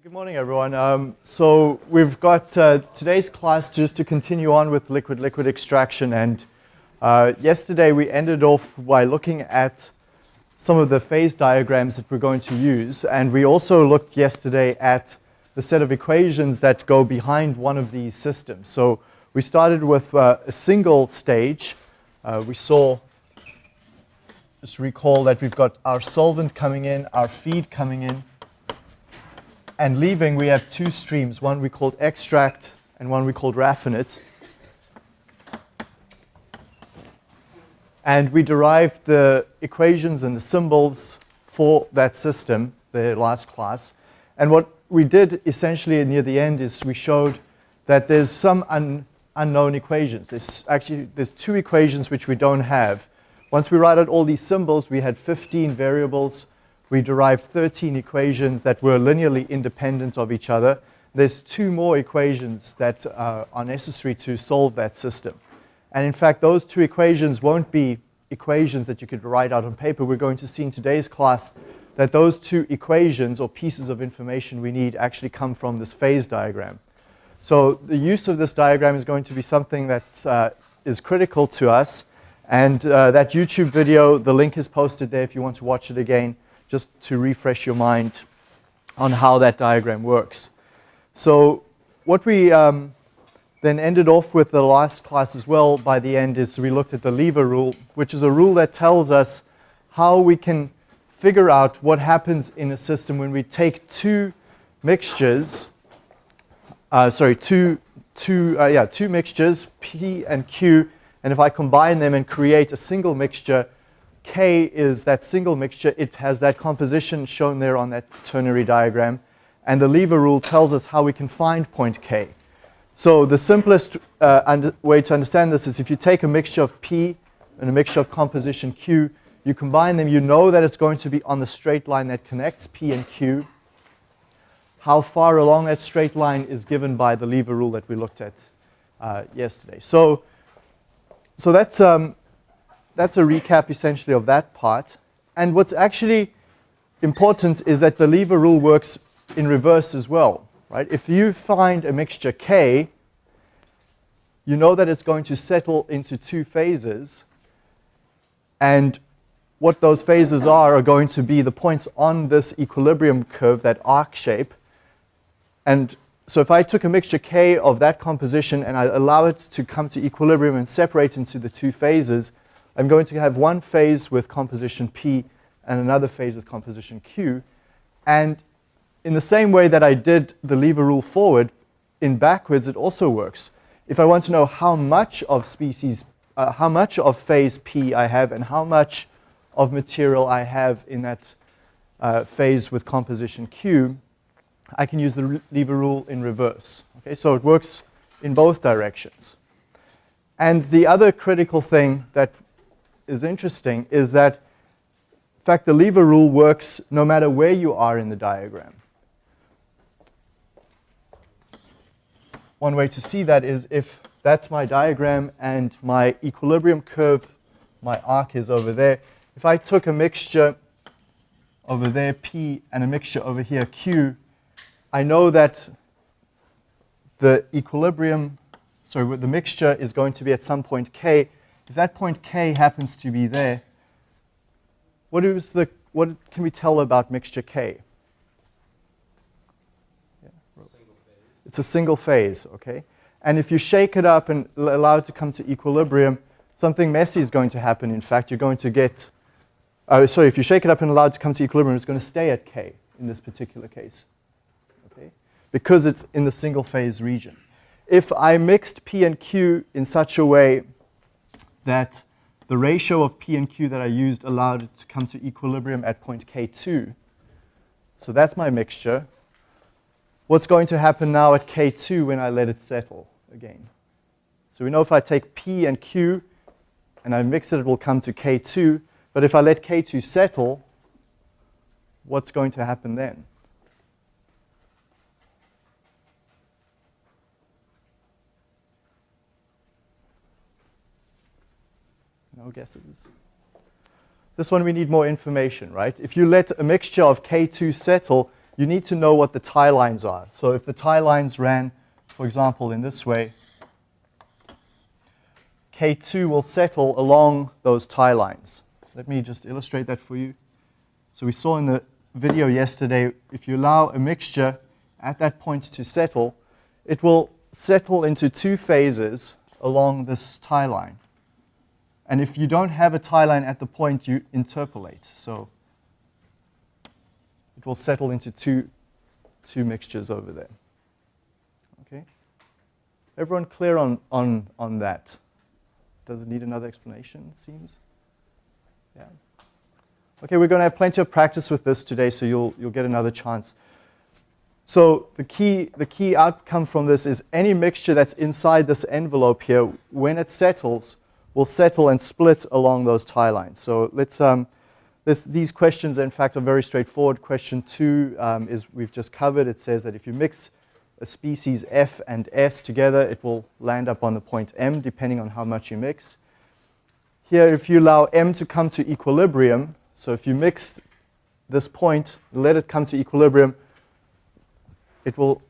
Good morning, everyone. Um, so we've got uh, today's class just to continue on with liquid-liquid extraction. And uh, yesterday we ended off by looking at some of the phase diagrams that we're going to use. And we also looked yesterday at the set of equations that go behind one of these systems. So we started with uh, a single stage. Uh, we saw, just recall that we've got our solvent coming in, our feed coming in, and leaving, we have two streams, one we called extract and one we called raffinate. And we derived the equations and the symbols for that system, the last class. And what we did essentially near the end is we showed that there's some un unknown equations. There's actually, there's two equations which we don't have. Once we write out all these symbols, we had 15 variables we derived 13 equations that were linearly independent of each other. There's two more equations that uh, are necessary to solve that system. And in fact, those two equations won't be equations that you could write out on paper. We're going to see in today's class that those two equations or pieces of information we need actually come from this phase diagram. So the use of this diagram is going to be something that uh, is critical to us. And uh, that YouTube video, the link is posted there if you want to watch it again just to refresh your mind on how that diagram works. So what we um, then ended off with the last class as well by the end is we looked at the lever rule, which is a rule that tells us how we can figure out what happens in a system when we take two mixtures, uh, sorry, two, two, uh, yeah, two mixtures, P and Q, and if I combine them and create a single mixture, K is that single mixture. It has that composition shown there on that ternary diagram. And the lever rule tells us how we can find point K. So the simplest uh, way to understand this is if you take a mixture of P and a mixture of composition Q, you combine them, you know that it's going to be on the straight line that connects P and Q. How far along that straight line is given by the lever rule that we looked at uh, yesterday. So, so that's, um, that's a recap essentially of that part. And what's actually important is that the lever rule works in reverse as well, right? If you find a mixture K, you know that it's going to settle into two phases. And what those phases are are going to be the points on this equilibrium curve, that arc shape. And so if I took a mixture K of that composition and I allow it to come to equilibrium and separate into the two phases, I'm going to have one phase with composition P and another phase with composition Q. And in the same way that I did the lever rule forward, in backwards it also works. If I want to know how much of species, uh, how much of phase P I have and how much of material I have in that uh, phase with composition Q, I can use the lever rule in reverse. Okay, so it works in both directions. And the other critical thing that is interesting is that, in fact, the lever rule works no matter where you are in the diagram. One way to see that is if that's my diagram and my equilibrium curve, my arc is over there. If I took a mixture over there, P, and a mixture over here, Q, I know that the equilibrium, sorry, the mixture is going to be at some point K, if that point K happens to be there, what, is the, what can we tell about mixture K? It's a single phase, okay? And if you shake it up and allow it to come to equilibrium, something messy is going to happen. In fact, you're going to get, uh, sorry, if you shake it up and allow it to come to equilibrium, it's going to stay at K in this particular case, okay? Because it's in the single phase region. If I mixed P and Q in such a way that the ratio of P and Q that I used allowed it to come to equilibrium at point K2. So that's my mixture. What's going to happen now at K2 when I let it settle again? So we know if I take P and Q and I mix it, it will come to K2. But if I let K2 settle, what's going to happen then? No guesses? This one we need more information, right? If you let a mixture of K2 settle, you need to know what the tie lines are. So if the tie lines ran, for example, in this way, K2 will settle along those tie lines. Let me just illustrate that for you. So we saw in the video yesterday, if you allow a mixture at that point to settle, it will settle into two phases along this tie line. And if you don't have a tie line at the point, you interpolate. So it will settle into two, two mixtures over there. Okay? Everyone clear on, on, on that? Does it need another explanation, it seems? Yeah. Okay, we're going to have plenty of practice with this today, so you'll, you'll get another chance. So the key, the key outcome from this is any mixture that's inside this envelope here, when it settles, will settle and split along those tie lines. So let's, um, this, these questions, in fact, are very straightforward. Question two um, is we've just covered. It says that if you mix a species F and S together, it will land up on the point M, depending on how much you mix. Here, if you allow M to come to equilibrium, so if you mix this point, let it come to equilibrium, it will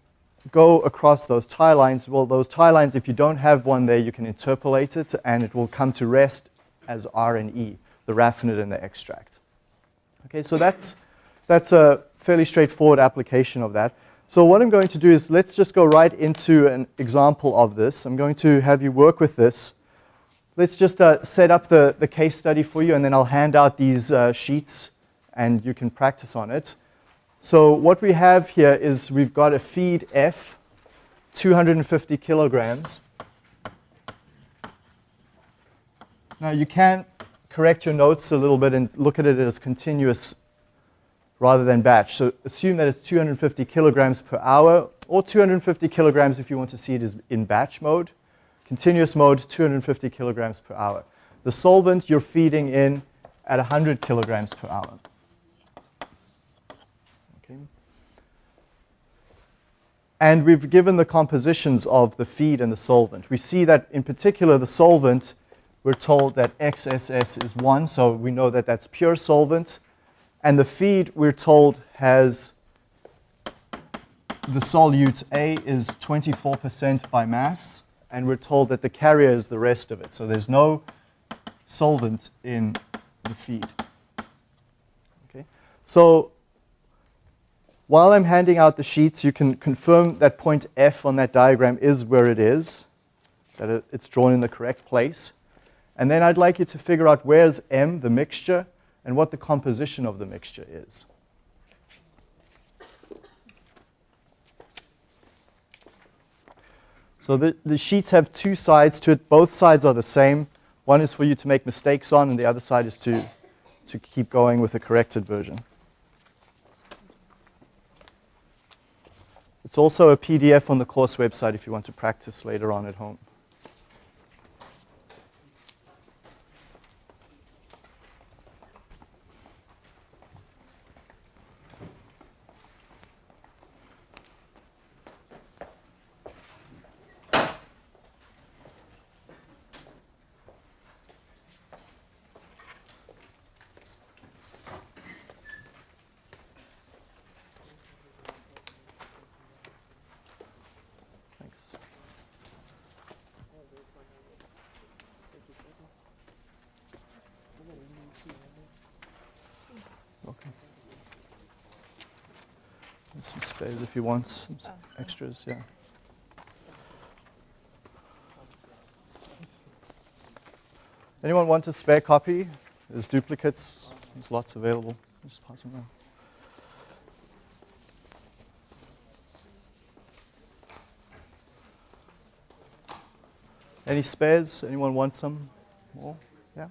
go across those tie lines. Well, those tie lines, if you don't have one there, you can interpolate it, and it will come to rest as R and E, the raffinate and the extract. Okay, so that's, that's a fairly straightforward application of that. So what I'm going to do is let's just go right into an example of this. I'm going to have you work with this. Let's just uh, set up the, the case study for you, and then I'll hand out these uh, sheets, and you can practice on it. So what we have here is we've got a feed F, 250 kilograms. Now you can correct your notes a little bit and look at it as continuous rather than batch. So assume that it's 250 kilograms per hour or 250 kilograms if you want to see it as in batch mode. Continuous mode, 250 kilograms per hour. The solvent you're feeding in at 100 kilograms per hour. Okay. And we've given the compositions of the feed and the solvent. We see that in particular the solvent, we're told that XSS is 1, so we know that that's pure solvent. And the feed, we're told, has the solute A is 24% by mass, and we're told that the carrier is the rest of it. So there's no solvent in the feed. Okay? So while I'm handing out the sheets, you can confirm that point F on that diagram is where it is, that it's drawn in the correct place. And then I'd like you to figure out where's M, the mixture, and what the composition of the mixture is. So the, the sheets have two sides to it. Both sides are the same. One is for you to make mistakes on, and the other side is to, to keep going with the corrected version. It's also a PDF on the course website if you want to practice later on at home. some spares if you want, some oh. extras, yeah. Anyone want a spare copy? There's duplicates, there's lots available. Just pass them around. Any spares? Anyone want some more? Yeah?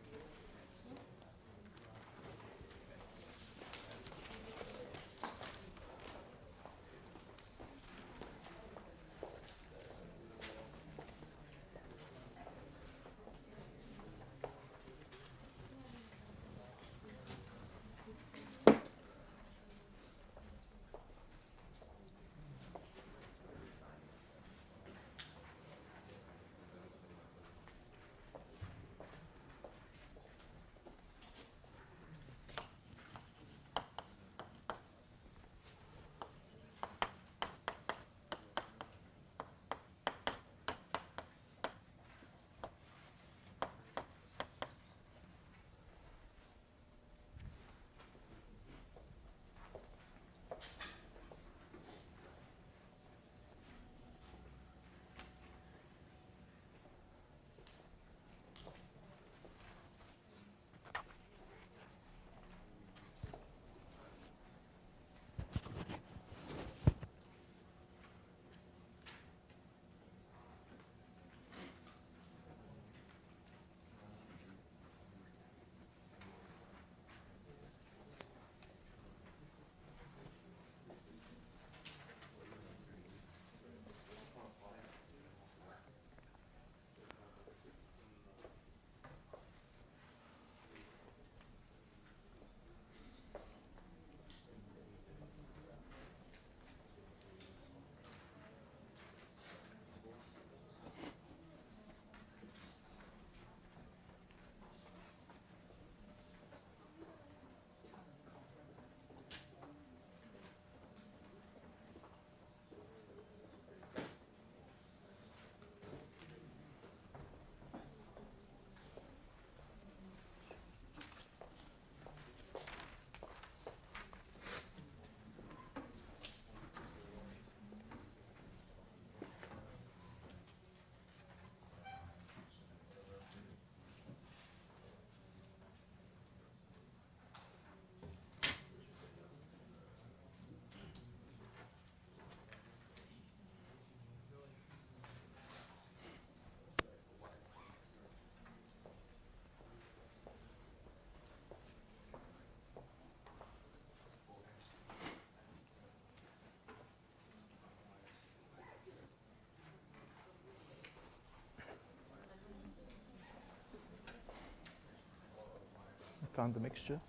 Found the mixture?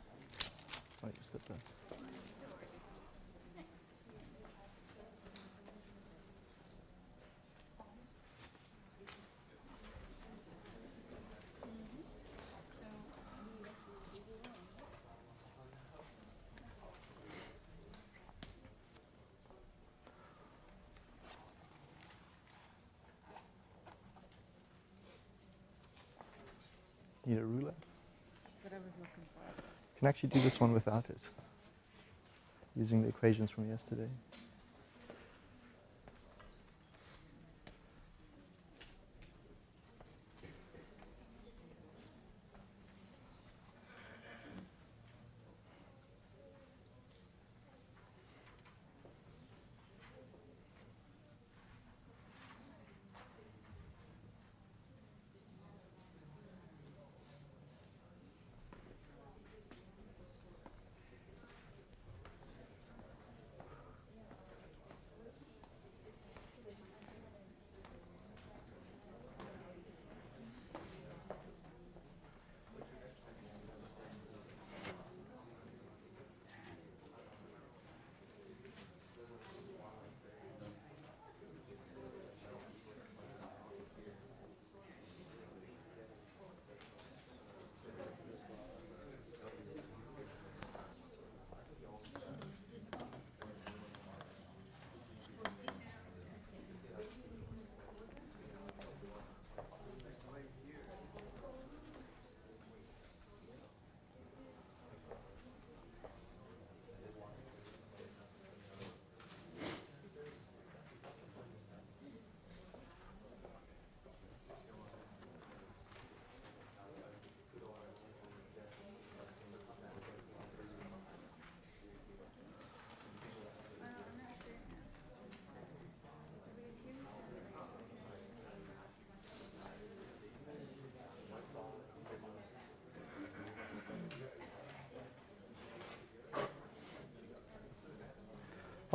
Oh, just the Need a ruler? That's what I was looking for. Can actually do this one without it, using the equations from yesterday.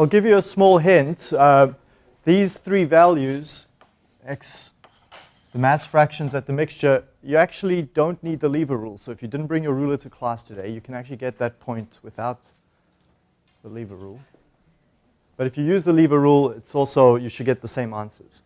I'll give you a small hint. Uh, these three values, x, the mass fractions at the mixture, you actually don't need the lever rule. So if you didn't bring your ruler to class today, you can actually get that point without the lever rule. But if you use the lever rule, it's also, you should get the same answers.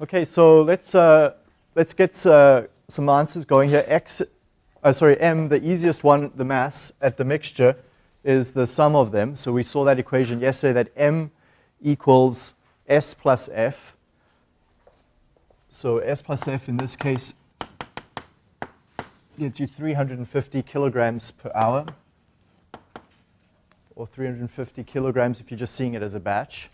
Okay, so let's, uh, let's get uh, some answers going here. X, uh, sorry, M, the easiest one, the mass at the mixture, is the sum of them. So we saw that equation yesterday that M equals S plus F. So S plus F in this case gets you 350 kilograms per hour, or 350 kilograms if you're just seeing it as a batch.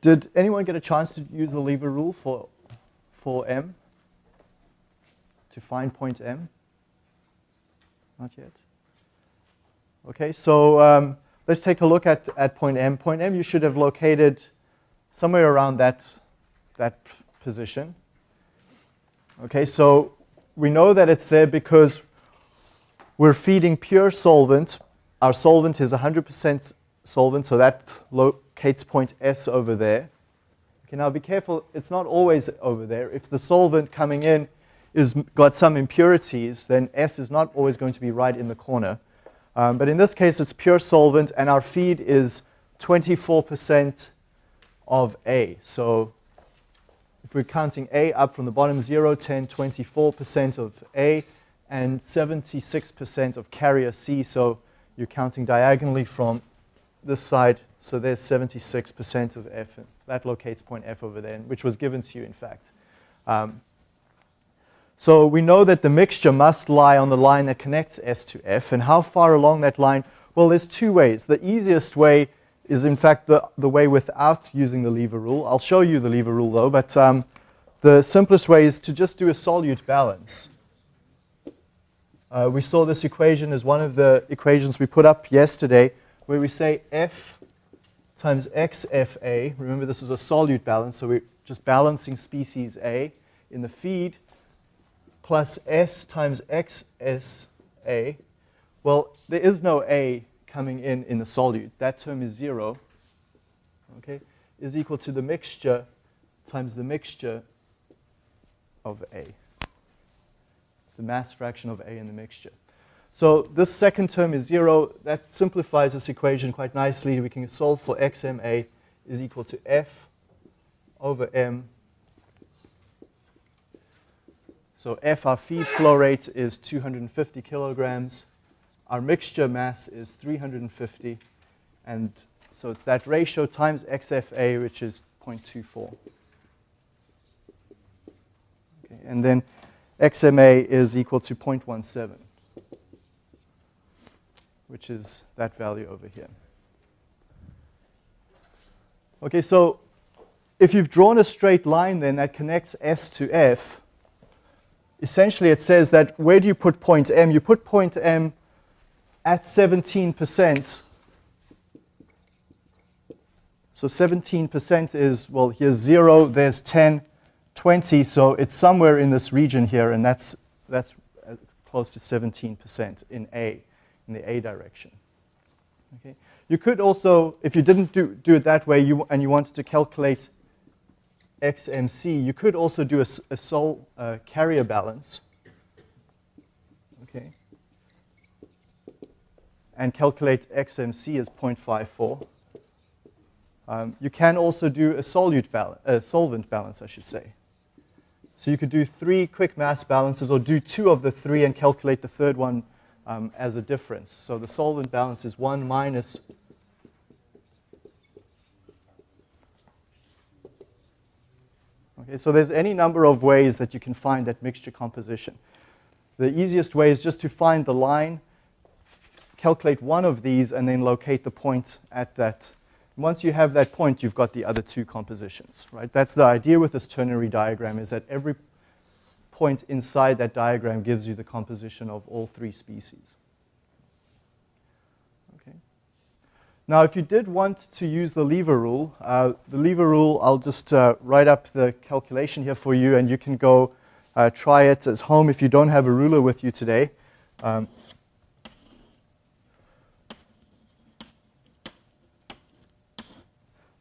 Did anyone get a chance to use the lever rule for, for M? To find point M? Not yet. Okay, so um, let's take a look at, at point M. Point M you should have located somewhere around that, that position. Okay, so we know that it's there because we're feeding pure solvent. Our solvent is 100% solvent, so that locates point S over there. Okay, now be careful, it's not always over there. If the solvent coming in is got some impurities, then S is not always going to be right in the corner. Um, but in this case, it's pure solvent, and our feed is 24% of A. So if we're counting A up from the bottom, 0, 10, 24% of A, and 76% of carrier C. So you're counting diagonally from this side, so there's 76% of F. That locates point F over there, which was given to you, in fact. Um, so we know that the mixture must lie on the line that connects S to F. And how far along that line? Well, there's two ways. The easiest way is in fact the, the way without using the lever rule. I'll show you the lever rule though, but um, the simplest way is to just do a solute balance. Uh, we saw this equation as one of the equations we put up yesterday where we say F times XFA. Remember this is a solute balance, so we're just balancing species A in the feed plus S times XSA. Well, there is no A coming in in the solute. That term is zero, okay, is equal to the mixture times the mixture of A, the mass fraction of A in the mixture. So this second term is zero. That simplifies this equation quite nicely. We can solve for xma is equal to f over m. So f, our feed flow rate, is 250 kilograms. Our mixture mass is 350. And so it's that ratio times xfa, which is 0.24. Okay, and then xma is equal to 0.17, which is that value over here. Okay, so if you've drawn a straight line then that connects S to F, essentially it says that where do you put point M? You put point M at 17%. So 17% is, well, here's 0, there's 10, 20, so it's somewhere in this region here, and that's, that's uh, close to 17% in A, in the A direction. Okay. You could also, if you didn't do, do it that way you, and you wanted to calculate XMC, you could also do a, a Sol uh, carrier balance. Okay and calculate XMC as 0.54. Um, you can also do a solute a solvent balance, I should say. So you could do three quick mass balances or do two of the three and calculate the third one um, as a difference. So the solvent balance is 1 minus Okay, so there's any number of ways that you can find that mixture composition. The easiest way is just to find the line calculate one of these and then locate the point at that. Once you have that point, you've got the other two compositions, right? That's the idea with this ternary diagram is that every point inside that diagram gives you the composition of all three species. Okay. Now, if you did want to use the lever rule, uh, the lever rule, I'll just uh, write up the calculation here for you, and you can go uh, try it at home if you don't have a ruler with you today. Um,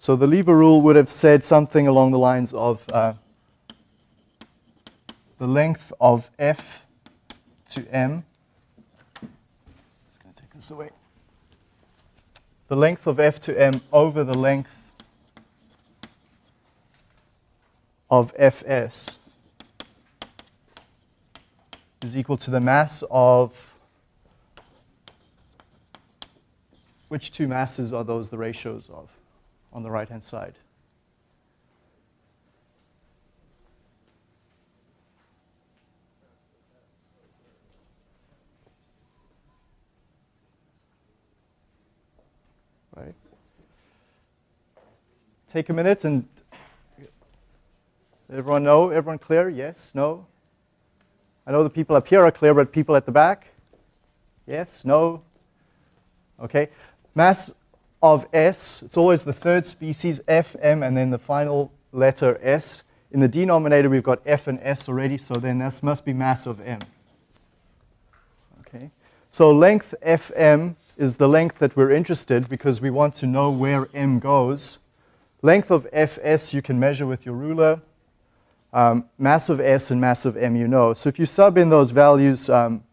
So the lever rule would have said something along the lines of uh, the length of f to m. Just going to take this away. The length of f to m over the length of fs is equal to the mass of which two masses are those the ratios of? on the right-hand side. Take a minute and everyone know? Everyone clear? Yes? No? I know the people up here are clear, but people at the back? Yes? No? Okay. Mass of S. It's always the third species, F, M, and then the final letter S. In the denominator, we've got F and S already, so then this must be mass of M. Okay. So length Fm is the length that we're interested because we want to know where M goes. Length of Fs you can measure with your ruler. Um, mass of S and mass of M you know. So if you sub in those values, um,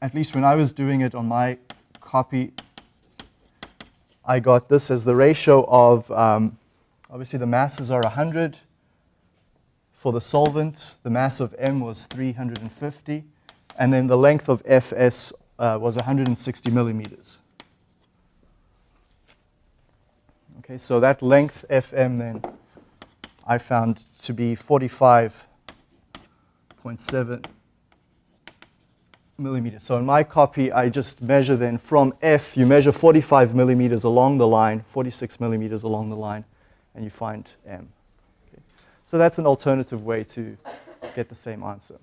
at least when I was doing it on my copy, I got this as the ratio of, um, obviously the masses are 100. For the solvent, the mass of M was 350. And then the length of Fs uh, was 160 millimeters. Okay, so that length Fm then I found to be 45.7 millimeters. So in my copy, I just measure then from F, you measure 45 millimeters along the line, 46 millimeters along the line, and you find M. Okay. So that's an alternative way to get the same answer.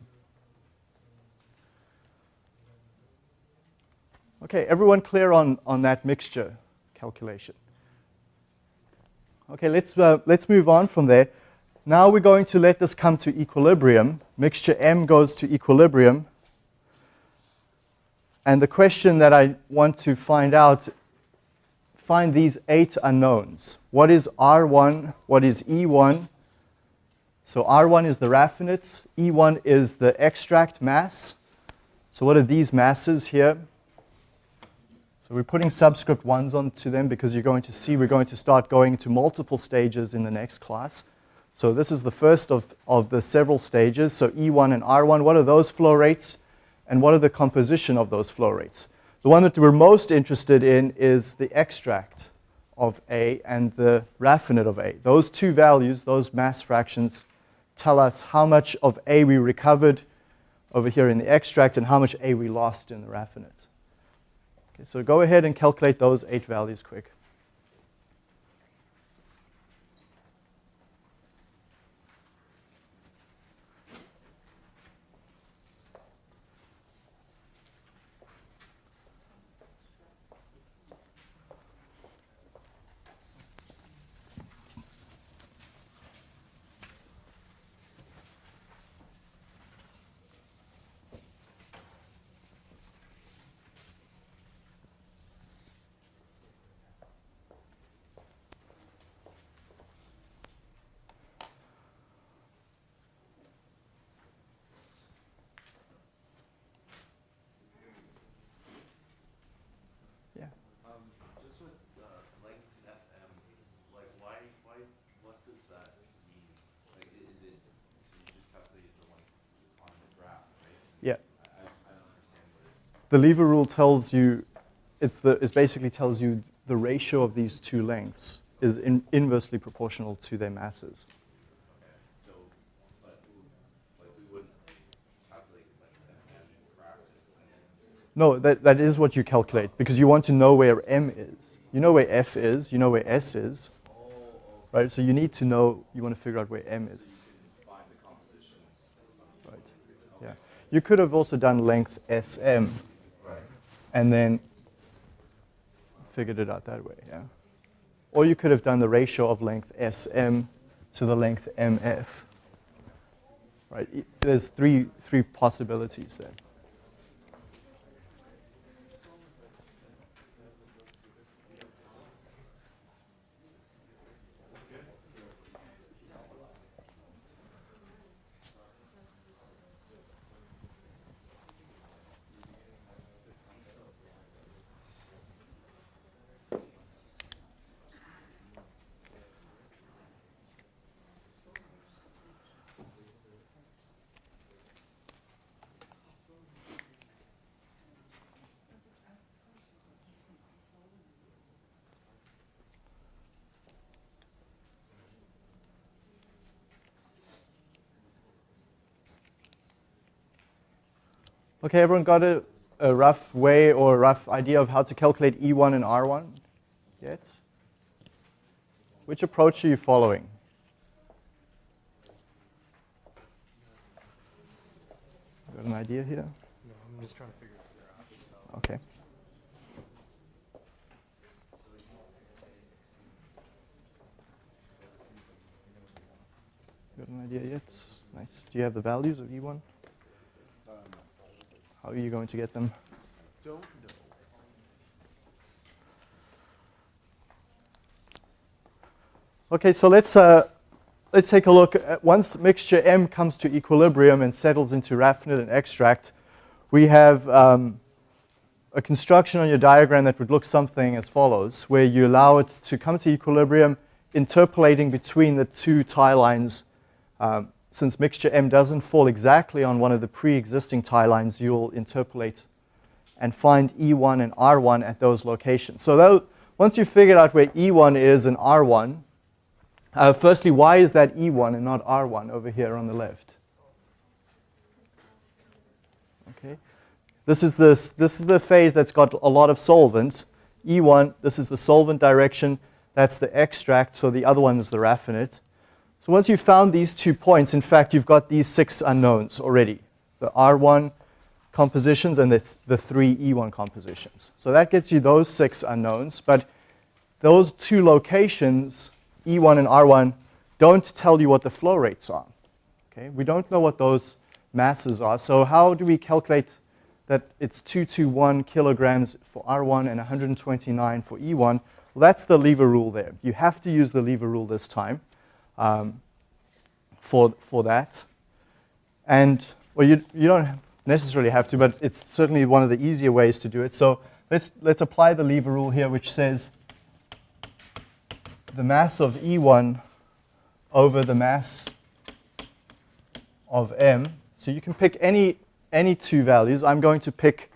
Okay, everyone clear on, on that mixture calculation? Okay, let's, uh, let's move on from there. Now we're going to let this come to equilibrium. Mixture M goes to equilibrium. And the question that I want to find out, find these eight unknowns. What is R1? What is E1? So R1 is the raffinate. E1 is the extract mass. So what are these masses here? So we're putting subscript 1s onto them because you're going to see we're going to start going to multiple stages in the next class. So this is the first of, of the several stages. So E1 and R1, what are those flow rates? And what are the composition of those flow rates? The one that we're most interested in is the extract of A and the raffinate of A. Those two values, those mass fractions, tell us how much of A we recovered over here in the extract and how much A we lost in the raffinate. Okay, so go ahead and calculate those eight values quick. Yeah. Um, just with uh, length FM, like why, why, what does that mean? Like, i- is it, you just calculate the length on the graph, right? And Yeah. I, I I don't understand what it, The lever rule tells you, it's the, it basically tells you the ratio of these two lengths is in, inversely proportional to their masses. No, that, that is what you calculate because you want to know where M is. You know where F is, you know where S is, right? So you need to know, you want to figure out where M is, right? Yeah. You could have also done length SM. And then figured it out that way, yeah. Or you could have done the ratio of length SM to the length MF. Right? There's three, three possibilities there. Okay, everyone got a, a rough way or a rough idea of how to calculate E1 and R1 yet? Which approach are you following? Got an idea here? No, I'm just trying to figure it out. Okay. Got an idea yet? Nice. Do you have the values of E1? How are you going to get them? Don't know. Okay, so let's, uh, let's take a look. At once mixture M comes to equilibrium and settles into raffinate and extract, we have um, a construction on your diagram that would look something as follows, where you allow it to come to equilibrium, interpolating between the two tie lines. Um, since mixture M doesn't fall exactly on one of the pre-existing tie lines, you'll interpolate and find E1 and R1 at those locations. So tho- once you've figured out where E1 is and R1, uh, firstly, why is that E1 and not R1 over here on the left? Okay. This is, this, this is the phase that's got a lot of solvent. E1, this is the solvent direction. That's the extract, so the other one is the raffinate. So once you've found these two points, in fact, you've got these six unknowns already. The R1 compositions and the, th the three E1 compositions. So that gets you those six unknowns, but those two locations, E1 and R1, don't tell you what the flow rates are. Okay? We don't know what those masses are. So how do we calculate that it's 221 kilograms for R1 and 129 for E1? Well, that's the lever rule there. You have to use the lever rule this time um, for, for that. And, well, you, you don't necessarily have to, but it's certainly one of the easier ways to do it. So let's, let's apply the lever rule here, which says the mass of E1 over the mass of M. So you can pick any, any two values. I'm going to pick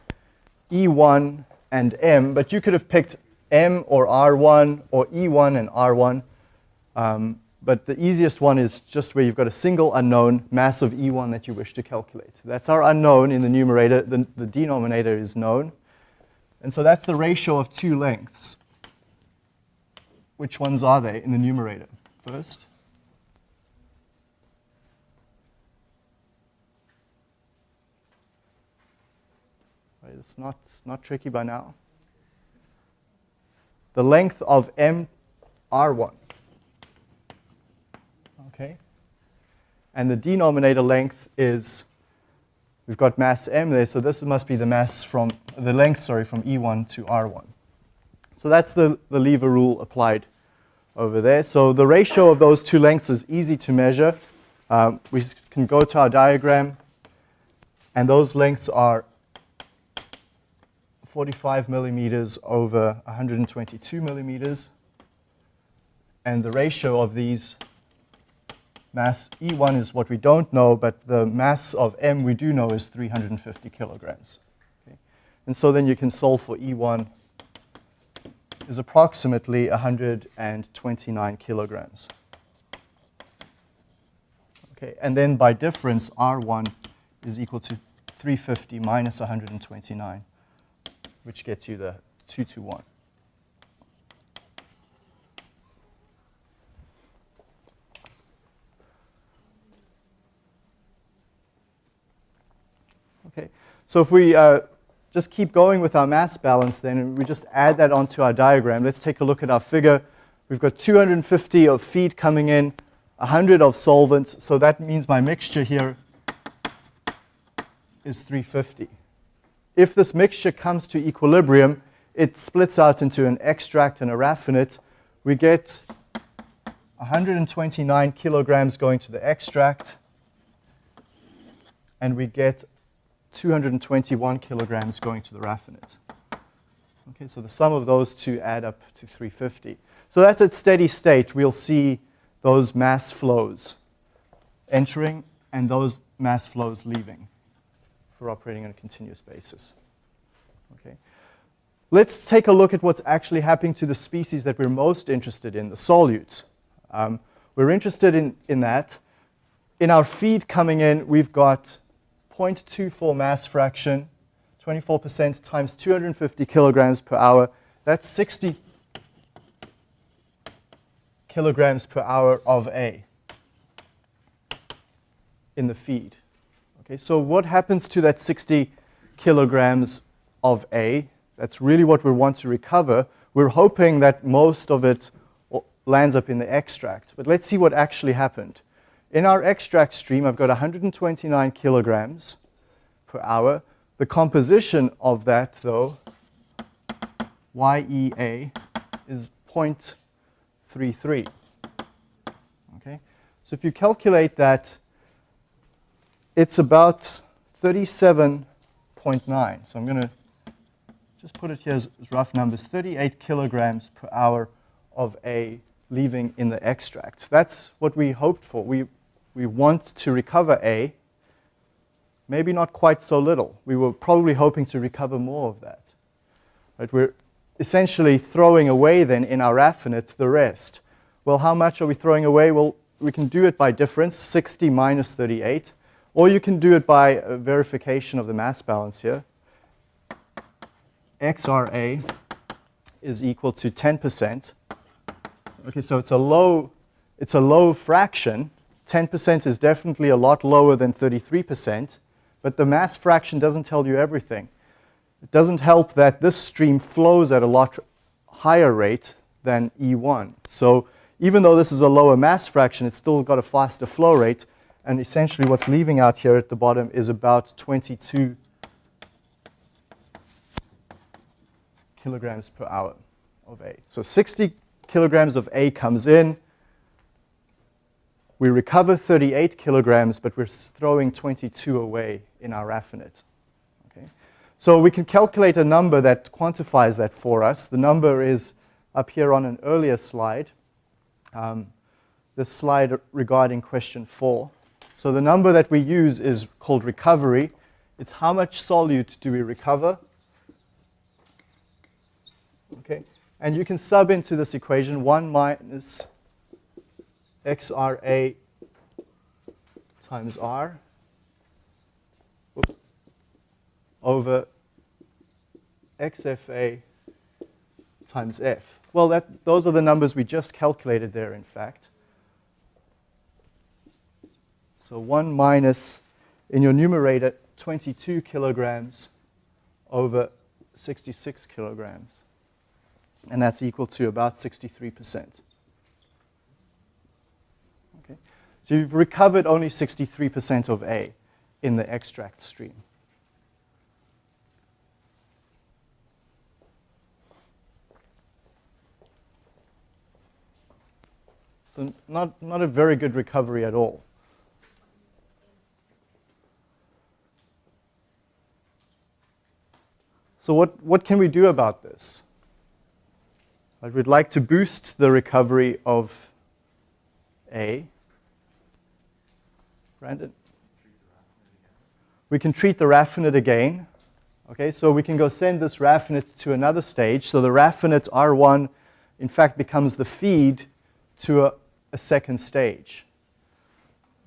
E1 and M, but you could have picked M or R1 or E1 and R1. Um, but the easiest one is just where you've got a single unknown mass of E1 that you wish to calculate. That's our unknown in the numerator. The, the denominator is known. And so that's the ratio of two lengths. Which ones are they in the numerator first? It's not, it's not tricky by now. The length of MR1 And the denominator length is, we've got mass M there, so this must be the mass from, the length, sorry, from E1 to R1. So that's the, the lever rule applied over there. So the ratio of those two lengths is easy to measure. Um, we can go to our diagram, and those lengths are 45 millimeters over 122 millimeters. And the ratio of these mass E1 is what we don't know, but the mass of M we do know is 350 kilograms. Okay? And so then you can solve for E1 is approximately 129 kilograms. Okay, and then by difference, R1 is equal to 350 minus 129 which gets you the 2 to 1. Okay, so if we uh, just keep going with our mass balance then, and we just add that onto our diagram, let's take a look at our figure. We've got 250 of feed coming in, 100 of solvents, so that means my mixture here is 350 if this mixture comes to equilibrium, it splits out into an extract and a raffinate. We get 129 kilograms going to the extract, and we get 221 kilograms going to the raffinate. Okay, so the sum of those two add up to 350. So that's at steady state. We'll see those mass flows entering and those mass flows leaving for operating on a continuous basis. Okay. Let's take a look at what's actually happening to the species that we're most interested in, the solutes. Um, we're interested in, in that. In our feed coming in, we've got 0.24 mass fraction, 24% times 250 kilograms per hour. That's 60 kilograms per hour of A in the feed. Okay, so what happens to that 60 kilograms of A? That's really what we want to recover. We're hoping that most of it lands up in the extract. But let's see what actually happened. In our extract stream, I've got 129 kilograms per hour. The composition of that, though, YEA, is 0.33. Okay? So if you calculate that it's about 37.9. So I'm going to just put it here as rough numbers, 38 kilograms per hour of A leaving in the extract. That's what we hoped for. We, we want to recover A, maybe not quite so little. We were probably hoping to recover more of that. Right? We're essentially throwing away then in our raffinate the rest. Well, how much are we throwing away? Well, we can do it by difference, 60 minus 38. Or you can do it by uh, verification of the mass balance here. XRA is equal to 10%. Okay, so it's a low, it's a low fraction. 10% is definitely a lot lower than 33%, but the mass fraction doesn't tell you everything. It doesn't help that this stream flows at a lot higher rate than E1. So even though this is a lower mass fraction, it's still got a faster flow rate, and essentially what's leaving out here at the bottom is about 22 kilograms per hour of A. So 60 kilograms of A comes in. We recover 38 kilograms, but we're throwing 22 away in our raffinate. Okay? So we can calculate a number that quantifies that for us. The number is up here on an earlier slide, um, this slide regarding question four. So the number that we use is called recovery. It's how much solute do we recover? Okay, and you can sub into this equation 1 minus XRA times R over XFA times F. Well, that, those are the numbers we just calculated there, in fact. So 1 minus, in your numerator, 22 kilograms over 66 kilograms. And that's equal to about 63%. Okay. So you've recovered only 63% of A in the extract stream. So not, not a very good recovery at all. So what, what can we do about this? We'd like to boost the recovery of A. Brandon? We can treat the raffinate again. Okay, so we can go send this raffinate to another stage. So the raffinate R1, in fact, becomes the feed to a, a second stage.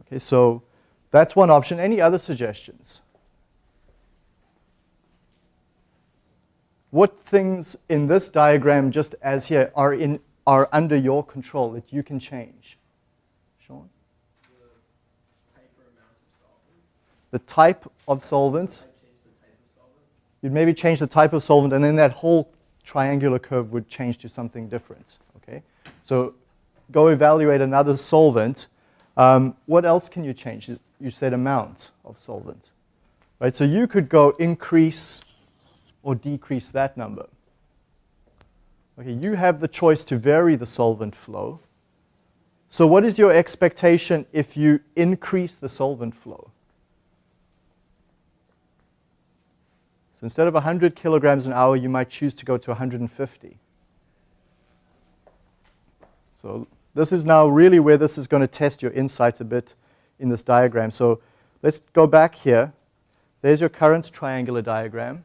Okay, so that's one option. Any other suggestions? What things in this diagram, just as here, are, in, are under your control that you can change? The type of solvent. You'd maybe change the type of solvent, and then that whole triangular curve would change to something different. Okay, so go evaluate another solvent. Um, what else can you change? You said amount of solvent, right? So you could go increase or decrease that number. Okay, you have the choice to vary the solvent flow. So what is your expectation if you increase the solvent flow? So instead of 100 kilograms an hour, you might choose to go to 150. So this is now really where this is going to test your insight a bit in this diagram. So let's go back here. There's your current triangular diagram.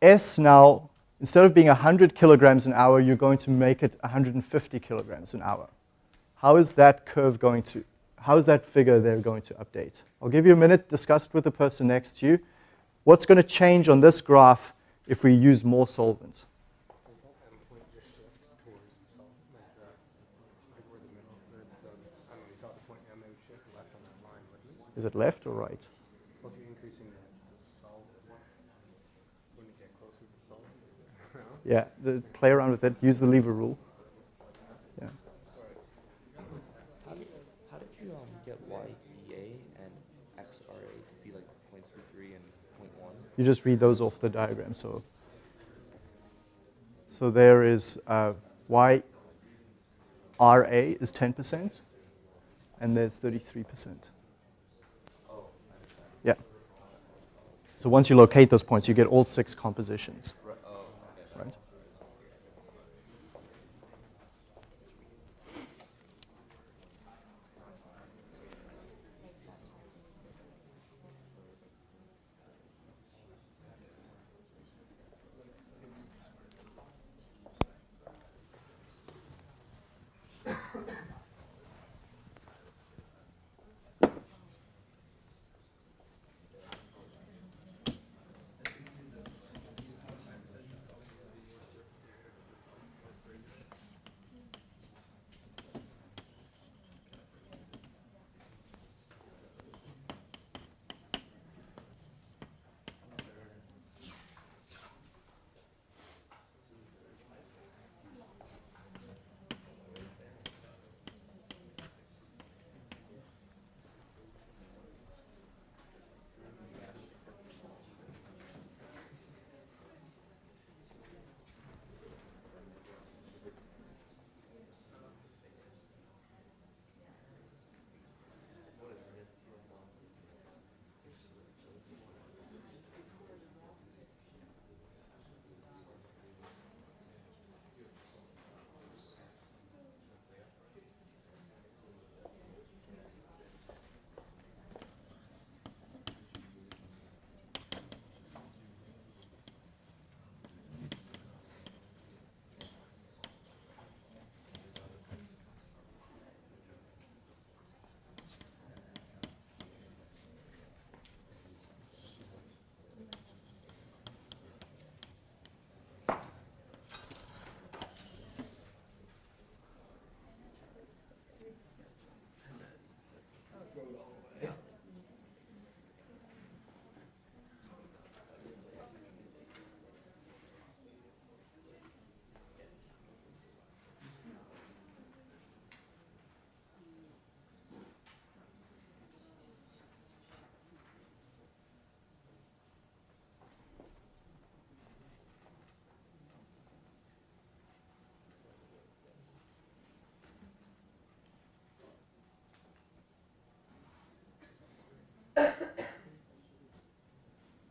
S now, instead of being 100 kilograms an hour, you're going to make it 150 kilograms an hour. How is that curve going to, how is that figure there going to update? I'll give you a minute, discuss it with the person next to you. What's going to change on this graph if we use more solvent? Is it left or right? Yeah, the, play around with it. Use the lever rule. Yeah. How did, how did you um, get YEA and XRA to be like 0.33 and 0.1? You just read those off the diagram. So, so there is uh, YRA is 10%, and there's 33%. Yeah. So once you locate those points, you get all six compositions.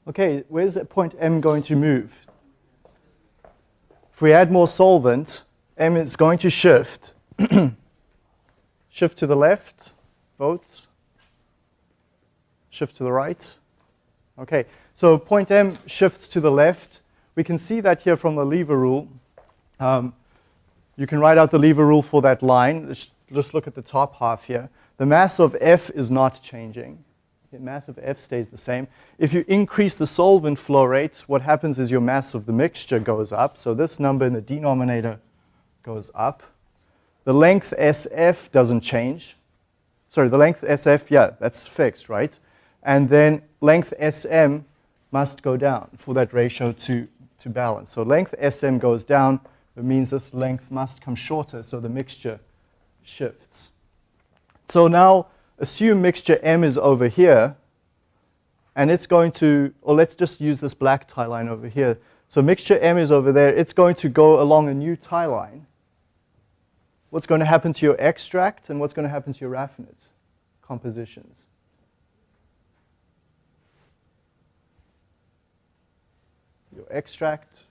Okay, where's that point M going to move? If we add more solvent, M is going to shift. shift to the left, vote. Shift to the right. Okay, so point M shifts to the left. We can see that here from the lever rule. Um, you can write out the lever rule for that line. Just look at the top half here. The mass of F is not changing. Mass of F stays the same. If you increase the solvent flow rate, what happens is your mass of the mixture goes up. So this number in the denominator goes up. The length SF doesn't change. Sorry, the length SF, yeah, that's fixed, right? And then length SM must go down for that ratio to, to balance. So length SM goes down, it means this length must come shorter, so the mixture shifts. So now assume mixture M is over here, and it's going to, or let's just use this black tie line over here. So mixture M is over there, it's going to go along a new tie line. What's going to happen to your extract and what's going to happen to your raffinate compositions? Your extract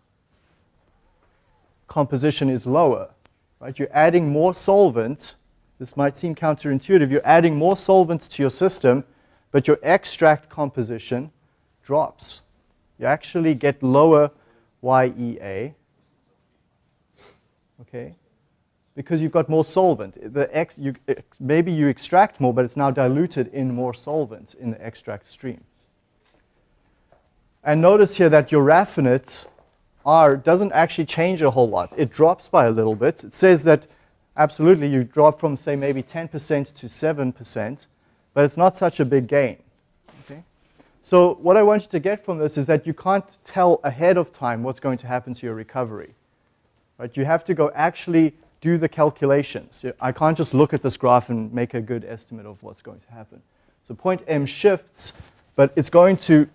composition is lower, right? You're adding more solvent. This might seem counterintuitive. You're adding more solvent to your system, but your extract composition drops. You actually get lower YEA, okay? Because you've got more solvent. The ex, you, eh, maybe you extract more, but it's now diluted in more solvent in the extract stream. And notice here that your raffinate R doesn't actually change a whole lot. It drops by a little bit. It says that absolutely you drop from, say, maybe 10% to 7%, but it's not such a big gain. Okay? So what I want you to get from this is that you can't tell ahead of time what's going to happen to your recovery. Right? You have to go actually do the calculations. I can't just look at this graph and make a good estimate of what's going to happen. So point M shifts, but it's going to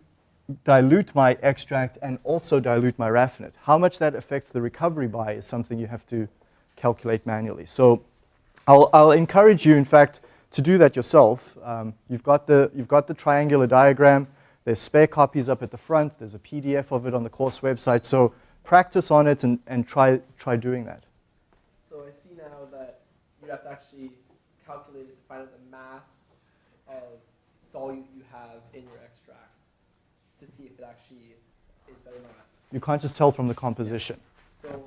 dilute my extract and also dilute my raffinate. How much that affects the recovery by is something you have to calculate manually. So I'll, I'll encourage you, in fact, to do that yourself. Um, you've, got the, you've got the triangular diagram. There's spare copies up at the front. There's a PDF of it on the course website. So practice on it and, and try, try doing that. So I see now that you have to actually calculate it to find out the mass of solute you have in your extract to see if it actually is better or not. You can't just tell from the composition. So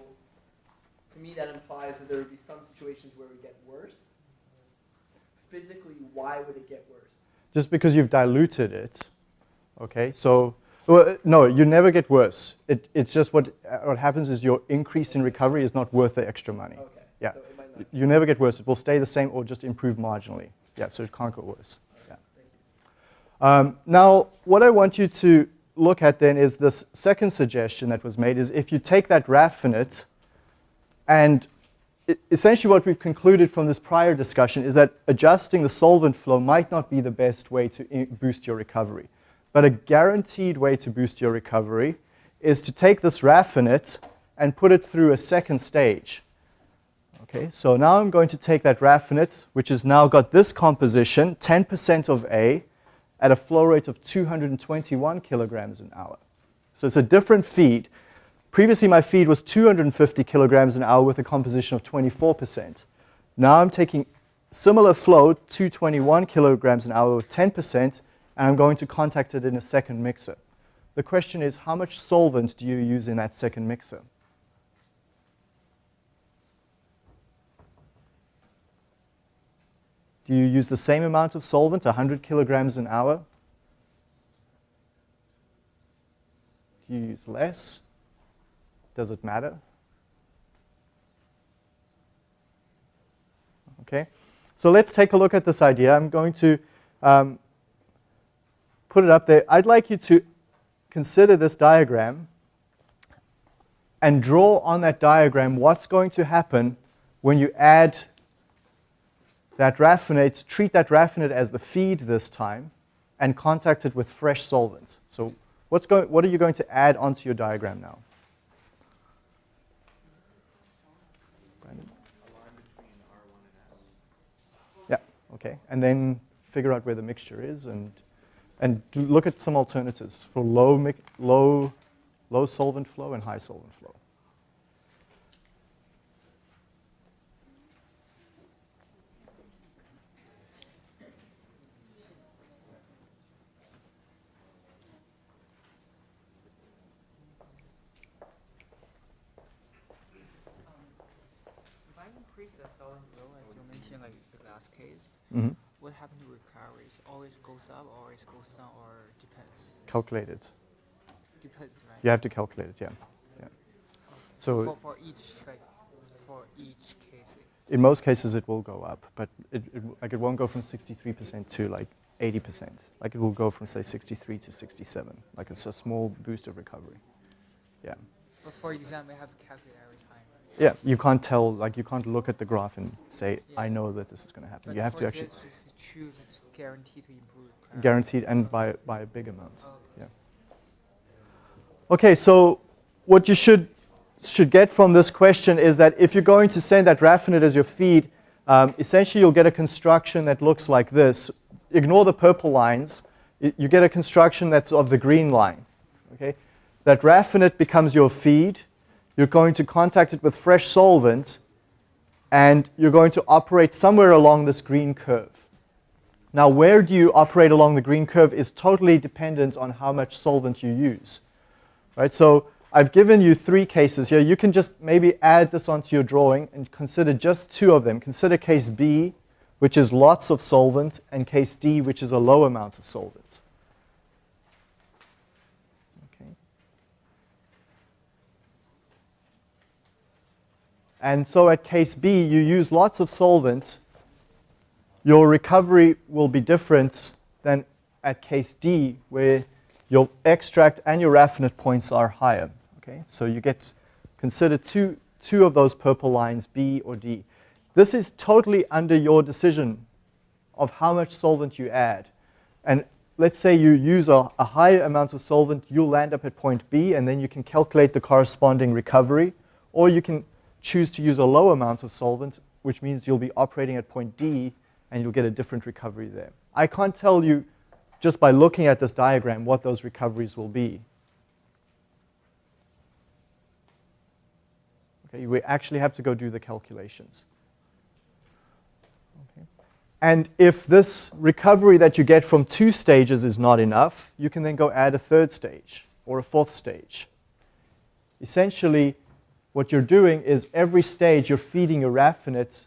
to me, that implies that there would be some situations where it would get worse. Physically, why would it get worse? Just because you've diluted it, okay? So, well, no, you never get worse. It, it's just what, what happens is your increase in recovery is not worth the extra money. Okay. Yeah. So it might not. You never get worse. It will stay the same or just improve marginally. Yeah, so it can't get worse. Yeah. Um, now, what I want you to look at then is this second suggestion that was made is if you take that raffinate and essentially what we've concluded from this prior discussion is that adjusting the solvent flow might not be the best way to eh, boost your recovery. But a guaranteed way to boost your recovery is to take this raffinate and put it through a second stage. Okay, so now I'm going to take that raffinate, which has now got this composition, 10% of A, at a flow rate of 221 kilograms an hour. So it's a different feed. Previously, my feed was 250 kilograms an hour with a composition of 24%. Now I'm taking similar flow, 221 kilograms an hour with 10%, and I'm going to contact it in a second mixer. The question is, how much solvent do you use in that second mixer? Do you use the same amount of solvent, 100 kilograms an hour? Do you use less? Does it matter? Okay, so let's take a look at this idea. I'm going to um, put it up there. I'd like you to consider this diagram and draw on that diagram what's going to happen when you add that raffinate, treat that raffinate as the feed this time, and contact it with fresh solvent. So what's going, what are you going to add onto your diagram now? Brandon? A line between R1 and S. Yeah, okay. And then figure out where the mixture is and and look at some alternatives for low, low, low solvent flow and high solvent flow. You mentioned, like glass case, Mhm. what happens to recoveries? Always goes up, always goes down, or depends? Calculate it. Depends, right? You have to calculate it, yeah. yeah. So For, for each, like, for each cases. in most cases it will go up, but it, it, like it won't go from 63% to like 80%. Like it will go from say 63 to 67. Like it's a small boost of recovery. Yeah. But for exam, we have to calculate. Yeah, you can't tell, like you can't look at the graph and say, I know that this is going to happen. But You have to actually this, it's true, it's guaranteed to improve. guaranteed and by, by a big amount. Okay. Yeah. Okay, so what you should, should get from this question is that if you're going to send that raffinate as your feed, um, essentially you'll get a construction that looks like this. Ignore the purple lines. You get a construction that's of the green line. Okay? That raffinate becomes your feed. You're going to contact it with fresh solvent, and you're going to operate somewhere along this green curve. Now, where do you operate along the green curve is totally dependent on how much solvent you use. Right? So I've given you three cases here. You can just maybe add this onto your drawing and consider just two of them. Consider case B, which is lots of solvent, and case D, which is a low amount of solvent. Okay. And so at case B, you use lots of solvent, your recovery will be different than at case D, where your extract and your raffinate points are higher. Okay, so you get consider two two of those purple lines, B or D. This is totally under your decision of how much solvent you add. And let's say you use a, a high amount of solvent, you'll land up at point B, and then you can calculate the corresponding recovery, or you can choose to use a low amount of solvent, which means you'll be operating at point D, and you'll get a different recovery there. I can't tell you just by looking at this diagram what those recoveries will be. Okay, we actually have to go do the calculations. Okay. And if this recovery that you get from two stages is not enough, you can then go add a third stage or a fourth stage. Essentially, what you're doing is every stage you're feeding your raffinate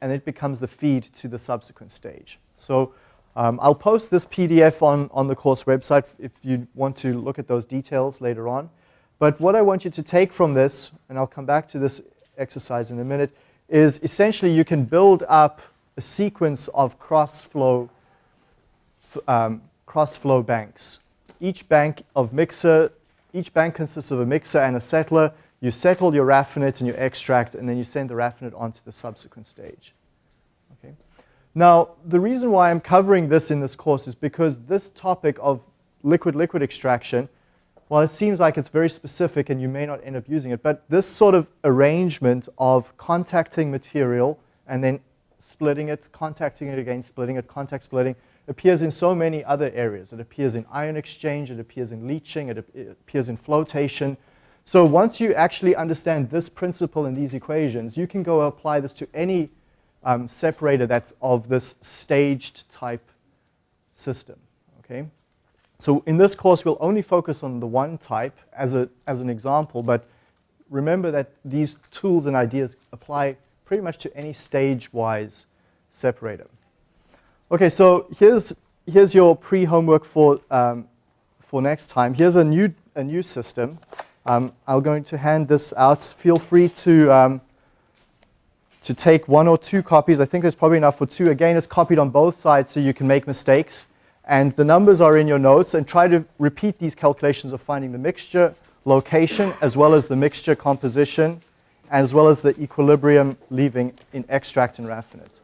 and it becomes the feed to the subsequent stage. So um, I'll post this PDF on, on the course website if you want to look at those details later on. But what I want you to take from this, and I'll come back to this exercise in a minute, is essentially you can build up a sequence of cross-flow um, cross-flow banks. Each bank of mixer, each bank consists of a mixer and a settler. You settle your raffinate and you extract, and then you send the raffinate on to the subsequent stage. Okay. Now, the reason why I'm covering this in this course is because this topic of liquid-liquid extraction, while it seems like it's very specific and you may not end up using it, but this sort of arrangement of contacting material and then splitting it, contacting it again, splitting it, contact splitting, appears in so many other areas. It appears in ion exchange, it appears in leaching, it appears in flotation. So once you actually understand this principle in these equations, you can go apply this to any um, separator that's of this staged type system. Okay? So in this course, we'll only focus on the one type as, a, as an example, but remember that these tools and ideas apply pretty much to any stage-wise separator. Okay, so here's, here's your pre-homework for, um, for next time. Here's a new, a new system. Um, I'm going to hand this out. Feel free to, um, to take one or two copies. I think there's probably enough for two. Again, it's copied on both sides so you can make mistakes. And the numbers are in your notes. And try to repeat these calculations of finding the mixture location as well as the mixture composition as well as the equilibrium leaving in extract and raffinate.